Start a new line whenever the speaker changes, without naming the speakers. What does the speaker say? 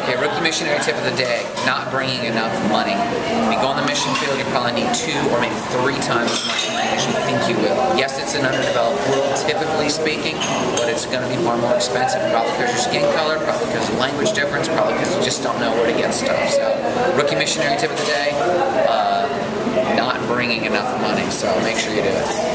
Okay, rookie missionary tip of the day, not bringing enough money. When you go on the mission field, you probably need two or maybe three times as much money as you think you will. Yes, it's an underdeveloped world, typically speaking, but it's going to be far more expensive, probably because your skin color, probably because of language difference, probably because you just don't know where to get stuff. So, rookie missionary tip of the day, uh, not bringing enough money, so make sure you do it.